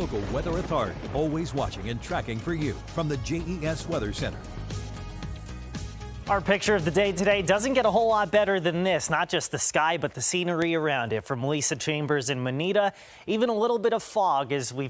local weather authority, always watching and tracking for you from the JES Weather Center. Our picture of the day today doesn't get a whole lot better than this. Not just the sky, but the scenery around it. From Lisa Chambers in Manita, even a little bit of fog as we've